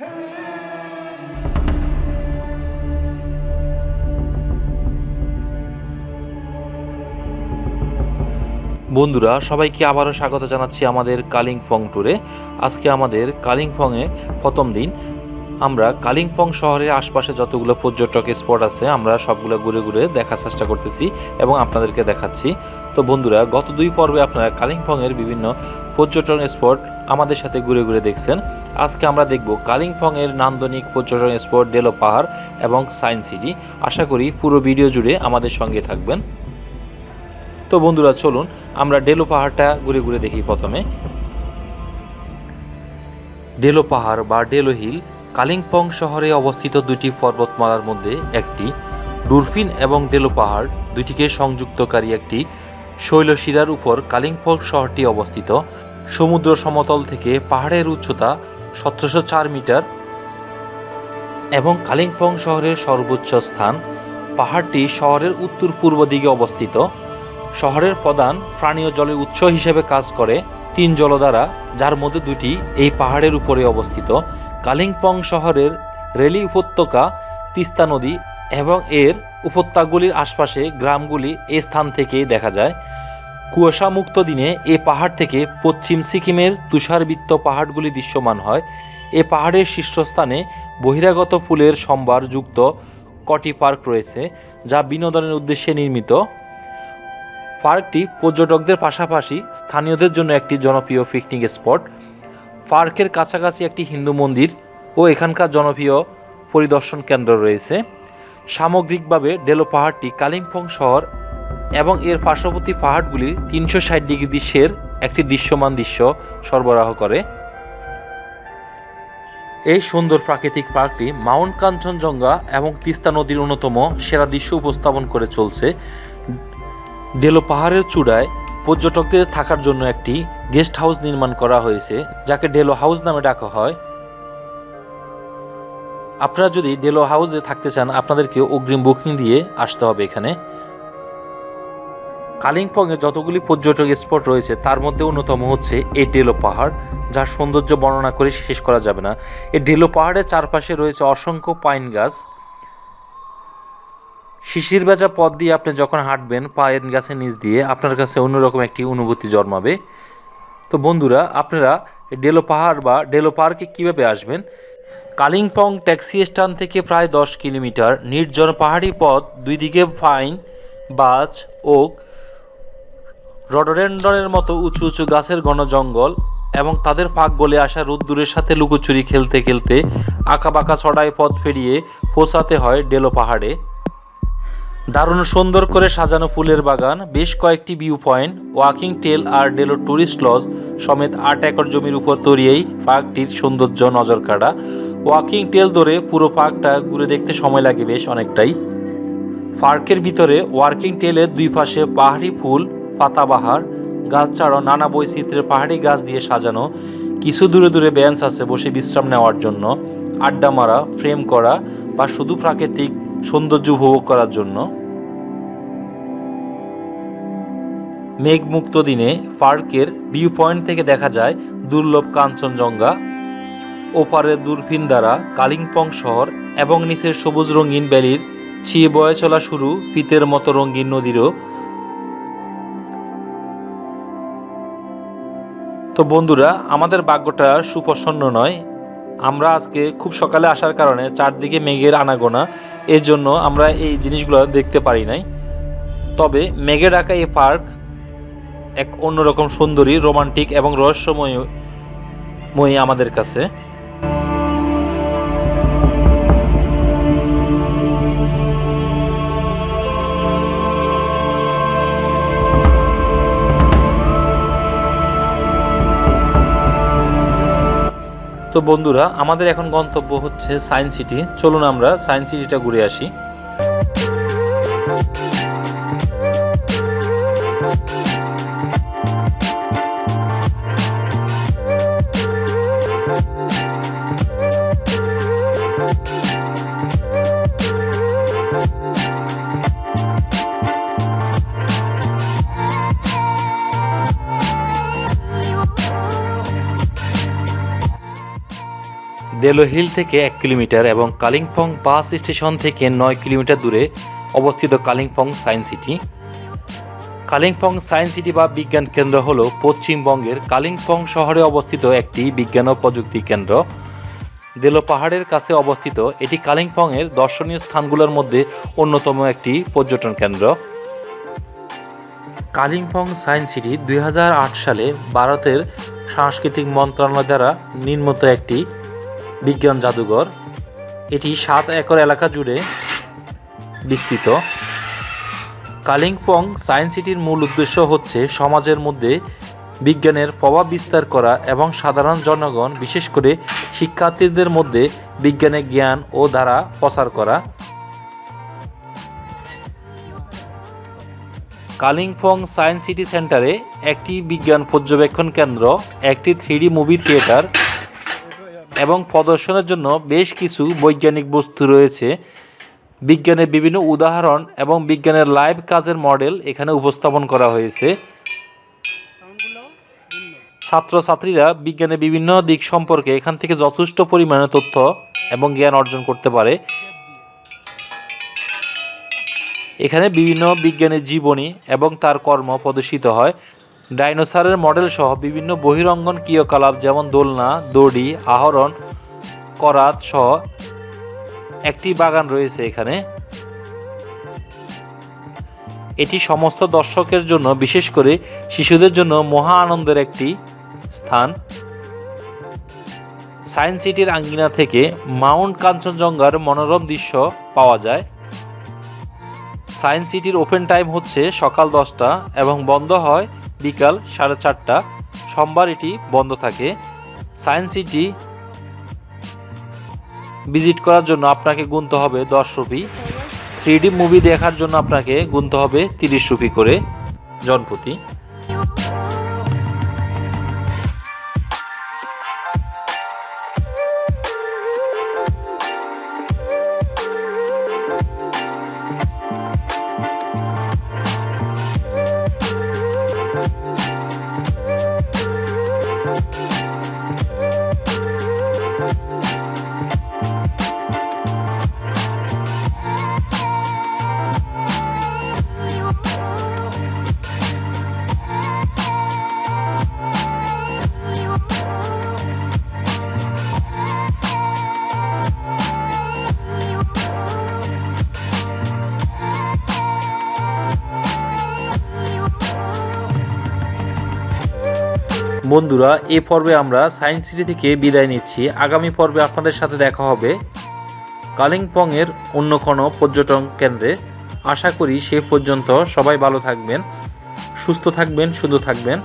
বন্ধুরা, সবাইকে আবারও স্বাগত জানাচ্ছি আমাদের কালিম্পং ট্যুরে। আজকে আমাদের কালিম্পংয়ে প্রথম দিন। আমরা কালিম্পং শহরের আশপাশে যতগুলো পর্যটক স্পট আছে, আমরা সবগুলো ঘুরে ঘুরে দেখার চেষ্টা করতেছি এবং আপনাদেরকে দেখাচ্ছি। তো বন্ধুরা, গত দুই পর্বে আপনারা কালিম্পংয়ের বিভিন্ন পর্যটন স্পট আমাদের সাথে ঘুরে ঘুরে দেখছেন। আজকে আমরা দেখব কালিম্পংয়ের নান্দনিক পর্যটন স্পট ডেলো পাহাড় এবং সায়েন্স সিটি আশা করি পুরো ভিডিও জুড়ে আমাদের সঙ্গে থাকবেন। তো বন্ধুরা, চলুন আমরা ডেলো পাহাড়টা ঘুরে ঘুরে দেখি প্রথমে। ডেলো পাহাড় বা ডেলো হিল কালিম্পং শহরে অবস্থিত দুটি পর্বতমালার মধ্যে একটি। ডুরফিন এবং ডেলো পাহাড় দুটিকে সংযুক্তকারী একটি। শৈলশিরার উপর কালিম্পং শহরটি অবস্থিত। সমুদ্র সমতল থেকে পাহাড়ের উচ্চতা সতেরোশো চার মিটার এবং কালিম্পং শহরের সর্বোচ্চ স্থান পাহাড়টি শহরের উত্তর পূর্ব দিকে অবস্থিত। শহরের প্রধান পানীয় জলের উৎস হিসেবে কাজ করে তিন জলধারা, যার মধ্যে দুটি এই পাহাড়ের উপরে অবস্থিত। কালিম্পং শহরের রেলি উপত্যকা, তিস্তা নদী এবং এর উপত্যকাগুলির আশপাশে গ্রামগুলি এই স্থান থেকেই দেখা যায়। কুয়াশামুক্ত দিনে এ পাহাড় থেকে পশ্চিম সিকিমের তুষারবৃত্ত পাহাড়গুলি দৃশ্যমান হয়। এ পাহাড়ের শীর্ষস্থানে বহিরাগত ফুলের সম্ভার যুক্ত কটি পার্ক রয়েছে, যা বিনোদনের উদ্দেশ্যে নির্মিত। পার্কটি পর্যটকদের পাশাপাশি স্থানীয়দের জন্য একটি জনপ্রিয় পিকনিক স্পট। পার্কের কাছাকাছি একটি হিন্দু মন্দির ও এখানকার জনপ্রিয় পরিদর্শন কেন্দ্র রয়েছে। সামগ্রিকভাবে ডেলো পাহাড়টি কালিম্পং শহর এবং এর পার্শ্ববর্তী পাহাড়গুলির তিনশো ষাট ডিগ্রি দৃশ্যের একটি দৃশ্যমান দৃশ্য সরবরাহ করে। এই সুন্দর প্রাকৃতিক পার্কটি মাউন্ট কাঞ্চনজঙ্ঘা এবং তিস্তা নদীর অন্যতম সেরা দৃশ্য উপস্থাপন করে চলছে। ডেলো পাহাড়ের চূড়ায় পর্যটকদের থাকার জন্য একটি গেস্ট হাউস নির্মাণ করা হয়েছে, যাকে ডেলো হাউস নামে ডাকা হয়। আপনারা যদি ডেলো হাউসে থাকতে চান, আপনাদেরকে অগ্রিম বুকিং দিয়ে আসতে হবে এখানে। কালিম্পংয়ে যতগুলি পর্যটক স্পট রয়েছে, তার মধ্যে অন্যতম হচ্ছে এই ডেলো পাহাড়, যার সৌন্দর্য বর্ণনা করে শেষ করা যাবে না। এই ডেলো পাহাড়ের চারপাশে রয়েছে অসংখ্য পাইন গাছ। শিশির বেজা পথ দিয়ে আপনি যখন হাঁটবেন পায়ের গাছের নিচ দিয়ে আপনার কাছে অন্যরকম একটি অনুভূতি জন্মাবে। তো বন্ধুরা, আপনারা ডেলো পাহাড় বা ডেলো পার্কে কীভাবে আসবেন? কালিম্পং ট্যাক্সি স্ট্যান্ড থেকে প্রায় দশ কিলোমিটার। নির্জন পাহাড়ি পথ, দুই দিকে ফাইন বাজ, ওক রডোডেন্ডনের মতো উঁচু উঁচু গাছের ঘন জঙ্গল এবং তাদের পাক গলে আসা রোদ্দুরের সাথে লুকোচুরি খেলতে খেলতে আঁকা বাঁকা ছড়ায় পথ ফেরিয়ে পৌঁছাতে হয় ডেলো পাহাড়ে। দারুণ সুন্দর করে সাজানো ফুলের বাগান, বেশ কয়েকটি ভিউ পয়েন্ট ওয়াকিং টেল আর ডেলো ট্যুরিস্ট লজ সমেত আট একর জমির উপর তরিয়েই পার্কটির সৌন্দর্য নজর কাড়া ওয়াকিং টেল ধরে পুরো পার্কটা ঘুরে দেখতে সময় লাগে বেশ অনেকটাই। পার্কের ভিতরে ওয়ার্কিং টেলের দুই পাশে পাহাড়ি ফুল পাতাবাহার, গাছ ছাড়াও নানা বৈচিত্র্যের পাহাড়ি গাছ দিয়ে সাজানো, কিছু দূরে দূরে বেঞ্চ আছে বসে বিশ্রাম নেওয়ার জন্য, আড্ডা মারা, ফ্রেম করা বা শুধু প্রাকৃতিক সৌন্দর্য উপভোগ করার জন্য। মেঘমুক্ত দিনে পার্কের ভিউ পয়েন্ট থেকে দেখা যায় দুর্লভ কাঞ্চনজঙ্ঘা, ওপারে দূরবীন দ্বারা কালিম্পং শহর এবং নিচের সবুজ রঙিন ভ্যালির ছিয়ে বয়ে চলা শুরু পিতের মতো রঙিন নদীরও তো বন্ধুরা, আমাদের ভাগ্যটা সুপ্রসন্ন নয়। আমরা আজকে খুব সকালে আসার কারণে চারদিকে মেঘের আনাগোনা, এর জন্য আমরা এই জিনিসগুলো দেখতে পারি নাই। তবে মেঘে ঢাকা এই পার্ক এক অন্যরকম সুন্দরী, রোমান্টিক এবং রহস্যময় আমাদের কাছে। তো বন্ধুরা আমাদের এখন গন্তব্য হচ্ছে সায়েন্স সিটি। চলুন আমরা সায়েন্স সিটিটা ঘুরে আসি। দেলো হিল থেকে এক কিলোমিটার এবং কালিম্পং বাস স্টেশন থেকে নয় কিলোমিটার দূরে অবস্থিত Kalimpong science city. Kalimpong science city বা বিজ্ঞান কেন্দ্র হল পশ্চিমবঙ্গের কালিম্পং শহরে অবস্থিত একটি বিজ্ঞান ও প্রযুক্তি কেন্দ্র। দেলো পাহাড়ের কাছে অবস্থিত, এটি কালিম্পংয়ের দর্শনীয় স্থানগুলোর মধ্যে অন্যতম একটি পর্যটন কেন্দ্র। কালিম্পং সায়েন্স সিটি দু হাজার আট সালে ভারতের সাংস্কৃতিক মন্ত্রণালয় দ্বারা নির্মিত একটি বিজ্ঞান জাদুঘর। এটি সাত একর এলাকা জুড়ে বিস্তৃত। কালিম্পং সায়েন্স সিটির মূল উদ্দেশ্য হচ্ছে সমাজের মধ্যে বিজ্ঞানের প্রভাব বিস্তার করা এবং সাধারণ জনগণ, বিশেষ করে শিক্ষার্থীদের মধ্যে বিজ্ঞানের জ্ঞান ও ধারা প্রচার করা। কালিম্পং সায়েন্স সিটি সেন্টারে একটি বিজ্ঞান পর্যবেক্ষণ কেন্দ্র, একটি থ্রিডি মুভি থিয়েটার এবং প্রদর্শনের জন্য বেশ কিছু বৈজ্ঞানিক বস্তু রয়েছে। বিজ্ঞানের বিভিন্ন উদাহরণ এবং বিজ্ঞানের লাইভ কাজের মডেল এখানে উপস্থাপন করা হয়েছে। ছাত্রছাত্রীরা বিজ্ঞানের বিভিন্ন দিক সম্পর্কে এখান থেকে যথেষ্ট পরিমাণে তথ্য এবং জ্ঞান অর্জন করতে পারে। এখানে বিভিন্ন বিজ্ঞানের জীবনী এবং তার কর্ম প্রদর্শিত হয়। ডাইনোসরের মডেল সহ বিভিন্ন বহিরঙ্গন ক্রিয়াকলাপ যেমন দোলনা, দড়ি, আহরণ, করাত সহ একটি বাগান রয়েছে এখানে। এটি সমস্ত দর্শকের জন্য, বিশেষ করে শিশুদের জন্য মহা আনন্দের একটি স্থান। সায়েন্স সিটির আঙ্গিনা থেকে মাউন্ট কাঞ্চনজঙ্ঘার মনোরম দৃশ্য পাওয়া যায়। সায়েন্স সিটির ওপেন টাইম হচ্ছে সকাল দশটা এবং বন্ধ হয় বিকাল সাড়ে চারটা। সোমবার এটি বন্ধ থাকে। সায়েন্স সিটি ভিজিট করার জন্য আপনাকে গুনতে হবে দশ রুপি। থ্রি মুভি দেখার জন্য আপনাকে গুনতে হবে তিরিশ রুপি করে জনপ্রতি। বন্ধুরা, এ পর্বে আমরা সায়েন্স সিটি থেকে বিদায় নিচ্ছি। আগামী পর্বে আপনাদের সাথে দেখা হবে কালিম্পংয়ের অন্য কোনো পর্যটন কেন্দ্রে। আশা করি সে পর্যন্ত সবাই ভালো থাকবেন, সুস্থ থাকবেন শুধু থাকবেন।